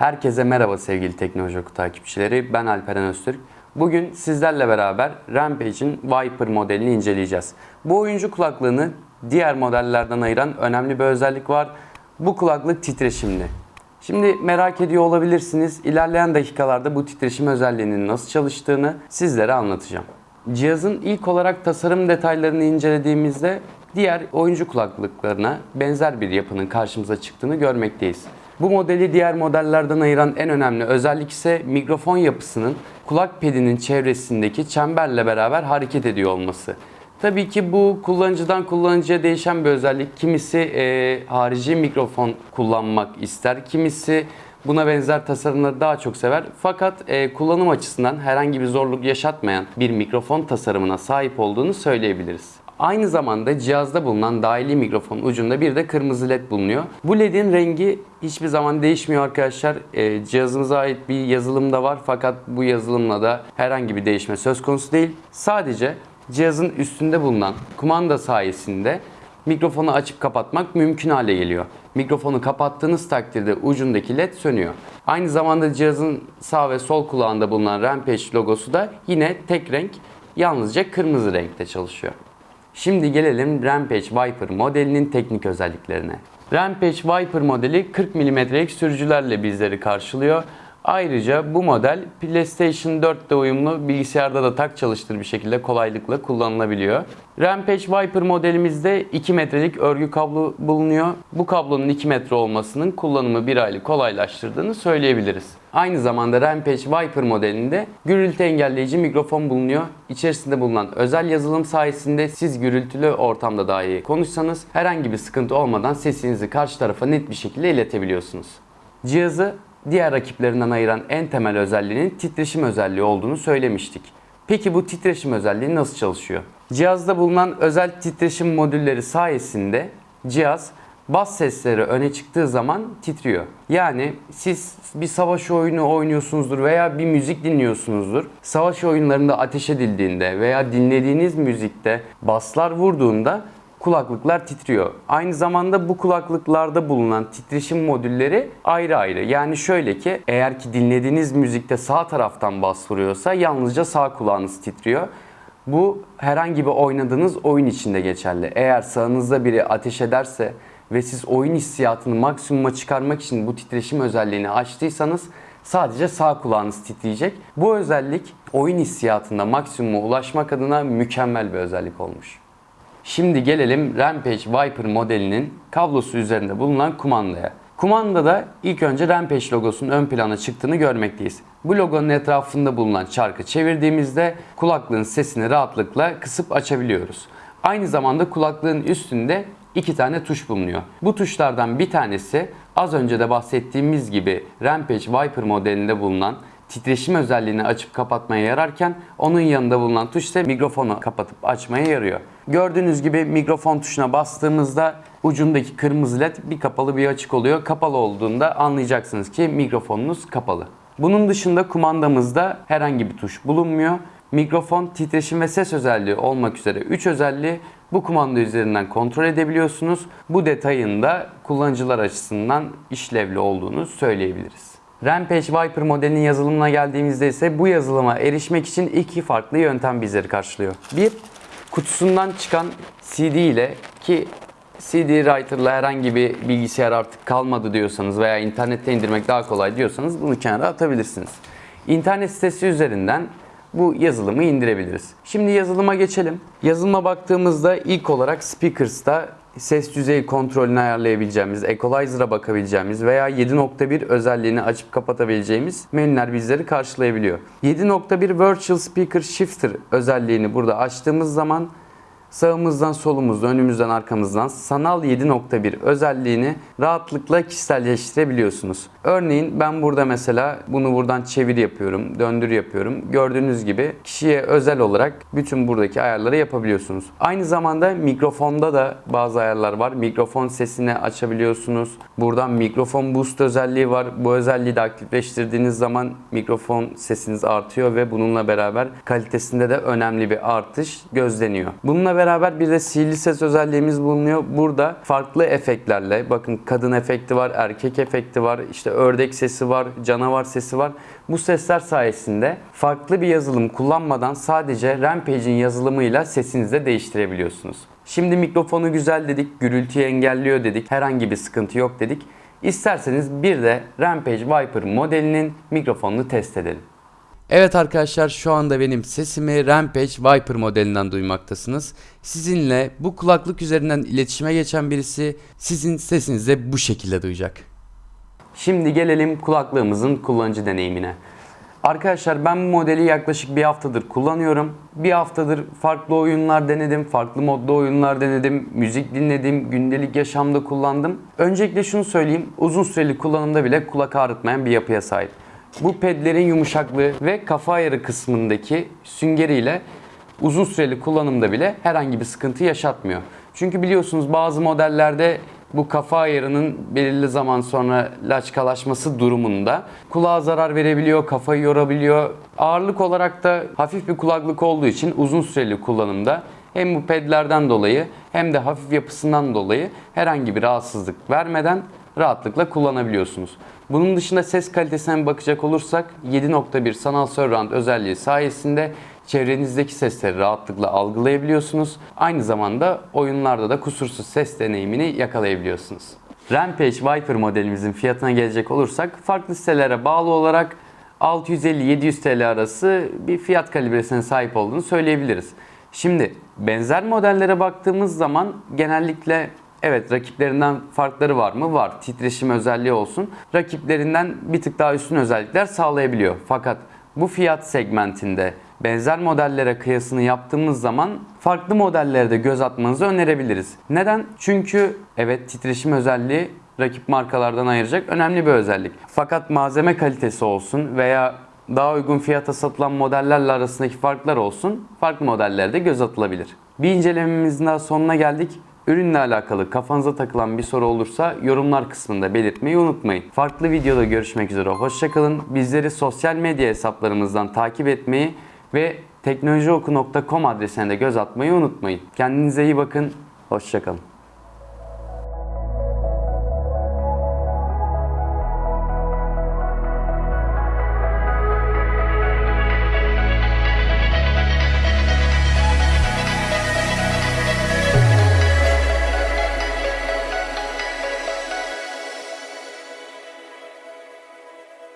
Herkese merhaba sevgili Teknoloji Oku takipçileri. Ben Alperen Öztürk. Bugün sizlerle beraber Rampage'in Viper modelini inceleyeceğiz. Bu oyuncu kulaklığını diğer modellerden ayıran önemli bir özellik var. Bu kulaklık titreşimli. Şimdi merak ediyor olabilirsiniz. İlerleyen dakikalarda bu titreşim özelliğinin nasıl çalıştığını sizlere anlatacağım. Cihazın ilk olarak tasarım detaylarını incelediğimizde diğer oyuncu kulaklıklarına benzer bir yapının karşımıza çıktığını görmekteyiz. Bu modeli diğer modellerden ayıran en önemli özellik ise mikrofon yapısının kulak pedinin çevresindeki çemberle beraber hareket ediyor olması. Tabii ki bu kullanıcıdan kullanıcıya değişen bir özellik. Kimisi e, harici mikrofon kullanmak ister, kimisi buna benzer tasarımları daha çok sever. Fakat e, kullanım açısından herhangi bir zorluk yaşatmayan bir mikrofon tasarımına sahip olduğunu söyleyebiliriz. Aynı zamanda cihazda bulunan dahili mikrofon ucunda bir de kırmızı led bulunuyor. Bu ledin rengi hiçbir zaman değişmiyor arkadaşlar. E, cihazımıza ait bir yazılım da var fakat bu yazılımla da herhangi bir değişme söz konusu değil. Sadece cihazın üstünde bulunan kumanda sayesinde mikrofonu açıp kapatmak mümkün hale geliyor. Mikrofonu kapattığınız takdirde ucundaki led sönüyor. Aynı zamanda cihazın sağ ve sol kulağında bulunan Rampage logosu da yine tek renk yalnızca kırmızı renkte çalışıyor. Şimdi gelelim Rampage Viper modelinin teknik özelliklerine. Rampage Viper modeli 40 mm'lik sürücülerle bizleri karşılıyor. Ayrıca bu model PlayStation 4'te uyumlu bilgisayarda da tak çalıştır bir şekilde kolaylıkla kullanılabiliyor. Rampage Viper modelimizde 2 metrelik örgü kablo bulunuyor. Bu kablonun 2 metre olmasının kullanımı bir aylık kolaylaştırdığını söyleyebiliriz. Aynı zamanda Rampage Viper modelinde gürültü engelleyici mikrofon bulunuyor. İçerisinde bulunan özel yazılım sayesinde siz gürültülü ortamda dahi konuşsanız herhangi bir sıkıntı olmadan sesinizi karşı tarafa net bir şekilde iletebiliyorsunuz. Cihazı diğer rakiplerinden ayıran en temel özelliğinin titreşim özelliği olduğunu söylemiştik. Peki bu titreşim özelliği nasıl çalışıyor? Cihazda bulunan özel titreşim modülleri sayesinde cihaz bas sesleri öne çıktığı zaman titriyor. Yani siz bir savaş oyunu oynuyorsunuzdur veya bir müzik dinliyorsunuzdur. Savaş oyunlarında ateş edildiğinde veya dinlediğiniz müzikte baslar vurduğunda kulaklıklar titriyor. Aynı zamanda bu kulaklıklarda bulunan titreşim modülleri ayrı ayrı. Yani şöyle ki eğer ki dinlediğiniz müzikte sağ taraftan bas vuruyorsa yalnızca sağ kulağınız titriyor. Bu herhangi bir oynadığınız oyun içinde geçerli. Eğer sağınızda biri ateş ederse ve siz oyun hissiyatını maksimuma çıkarmak için bu titreşim özelliğini açtıysanız sadece sağ kulağınız titreyecek. Bu özellik oyun hissiyatında maksimuma ulaşmak adına mükemmel bir özellik olmuş. Şimdi gelelim Rampage Viper modelinin kablosu üzerinde bulunan kumandaya. Kumandada ilk önce Rampage logosunun ön plana çıktığını görmekteyiz. Bu logonun etrafında bulunan çarkı çevirdiğimizde kulaklığın sesini rahatlıkla kısıp açabiliyoruz. Aynı zamanda kulaklığın üstünde iki tane tuş bulunuyor. Bu tuşlardan bir tanesi az önce de bahsettiğimiz gibi Rampage Viper modelinde bulunan titreşim özelliğini açıp kapatmaya yararken onun yanında bulunan tuş ise mikrofonu kapatıp açmaya yarıyor. Gördüğünüz gibi mikrofon tuşuna bastığımızda ucundaki kırmızı led bir kapalı bir açık oluyor. Kapalı olduğunda anlayacaksınız ki mikrofonunuz kapalı. Bunun dışında kumandamızda herhangi bir tuş bulunmuyor. Mikrofon, titreşim ve ses özelliği olmak üzere 3 özelliği bu kumanda üzerinden kontrol edebiliyorsunuz. Bu detayın da kullanıcılar açısından işlevli olduğunu söyleyebiliriz. Rampage Viper modelinin yazılımına geldiğimizde ise bu yazılıma erişmek için iki farklı yöntem bizleri karşılıyor. Bir, kutusundan çıkan CD ile ki CD Writer'la herhangi bir bilgisayar artık kalmadı diyorsanız veya internette indirmek daha kolay diyorsanız bunu kenara atabilirsiniz. İnternet sitesi üzerinden bu yazılımı indirebiliriz. Şimdi yazılıma geçelim. Yazılıma baktığımızda ilk olarak Speakers'ta ses düzeyi kontrolünü ayarlayabileceğimiz, equalizer'a bakabileceğimiz veya 7.1 özelliğini açıp kapatabileceğimiz menüler bizleri karşılayabiliyor. 7.1 Virtual Speaker Shifter özelliğini burada açtığımız zaman sağımızdan solumuzdan, önümüzden arkamızdan sanal 7.1 özelliğini rahatlıkla kişiselleştirebiliyorsunuz. Örneğin ben burada mesela bunu buradan çevir yapıyorum, döndür yapıyorum. Gördüğünüz gibi kişiye özel olarak bütün buradaki ayarları yapabiliyorsunuz. Aynı zamanda mikrofonda da bazı ayarlar var. Mikrofon sesini açabiliyorsunuz. Buradan mikrofon boost özelliği var. Bu özelliği de aktifleştirdiğiniz zaman mikrofon sesiniz artıyor ve bununla beraber kalitesinde de önemli bir artış gözleniyor. Bununla beraber bir de sihirli ses özelliğimiz bulunuyor. Burada farklı efektlerle bakın kadın efekti var, erkek efekti var, işte ördek sesi var, canavar sesi var. Bu sesler sayesinde farklı bir yazılım kullanmadan sadece Rampage'in yazılımıyla sesinizi de değiştirebiliyorsunuz. Şimdi mikrofonu güzel dedik, gürültüyü engelliyor dedik, herhangi bir sıkıntı yok dedik. İsterseniz bir de Rampage Viper modelinin mikrofonunu test edelim. Evet arkadaşlar şu anda benim sesimi Rampage Viper modelinden duymaktasınız. Sizinle bu kulaklık üzerinden iletişime geçen birisi sizin sesinizi bu şekilde duyacak. Şimdi gelelim kulaklığımızın kullanıcı deneyimine. Arkadaşlar ben bu modeli yaklaşık bir haftadır kullanıyorum. Bir haftadır farklı oyunlar denedim, farklı modda oyunlar denedim, müzik dinledim, gündelik yaşamda kullandım. Öncelikle şunu söyleyeyim, uzun süreli kullanımda bile kulak ağrıtmayan bir yapıya sahip. Bu pedlerin yumuşaklığı ve kafa ayarı kısmındaki süngeriyle uzun süreli kullanımda bile herhangi bir sıkıntı yaşatmıyor. Çünkü biliyorsunuz bazı modellerde bu kafa ayarının belirli zaman sonra laçkalaşması durumunda kulağa zarar verebiliyor, kafayı yorabiliyor. Ağırlık olarak da hafif bir kulaklık olduğu için uzun süreli kullanımda hem bu pedlerden dolayı hem de hafif yapısından dolayı herhangi bir rahatsızlık vermeden rahatlıkla kullanabiliyorsunuz. Bunun dışında ses kalitesine bakacak olursak 7.1 sanal surround özelliği sayesinde çevrenizdeki sesleri rahatlıkla algılayabiliyorsunuz. Aynı zamanda oyunlarda da kusursuz ses deneyimini yakalayabiliyorsunuz. Rampage Viper modelimizin fiyatına gelecek olursak farklı sitelere bağlı olarak 650-700 TL arası bir fiyat kalibresine sahip olduğunu söyleyebiliriz. Şimdi benzer modellere baktığımız zaman genellikle Evet rakiplerinden farkları var mı? Var. Titreşim özelliği olsun. Rakiplerinden bir tık daha üstün özellikler sağlayabiliyor. Fakat bu fiyat segmentinde benzer modellere kıyasını yaptığımız zaman farklı modellere de göz atmanızı önerebiliriz. Neden? Çünkü evet titreşim özelliği rakip markalardan ayıracak önemli bir özellik. Fakat malzeme kalitesi olsun veya daha uygun fiyata satılan modellerle arasındaki farklar olsun farklı modellerde göz atılabilir. Bir incelememizin daha sonuna geldik. Ürünle alakalı kafanıza takılan bir soru olursa yorumlar kısmında belirtmeyi unutmayın. Farklı videoda görüşmek üzere. Hoşçakalın. Bizleri sosyal medya hesaplarımızdan takip etmeyi ve teknolojioku.com adresine de göz atmayı unutmayın. Kendinize iyi bakın. Hoşçakalın.